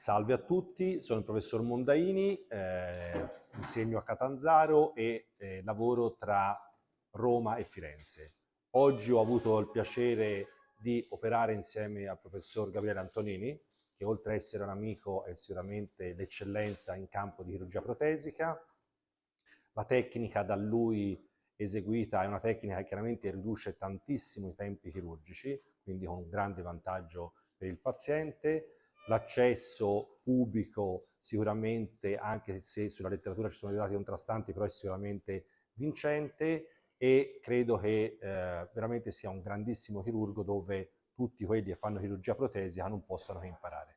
Salve a tutti, sono il professor Mondaini, eh, insegno a Catanzaro e eh, lavoro tra Roma e Firenze. Oggi ho avuto il piacere di operare insieme al professor Gabriele Antonini, che oltre ad essere un amico è sicuramente l'eccellenza in campo di chirurgia protesica. La tecnica da lui eseguita è una tecnica che chiaramente riduce tantissimo i tempi chirurgici, quindi con un grande vantaggio per il paziente l'accesso pubblico sicuramente, anche se sulla letteratura ci sono dei dati contrastanti, però è sicuramente vincente e credo che eh, veramente sia un grandissimo chirurgo dove tutti quelli che fanno chirurgia protesica non possono che imparare.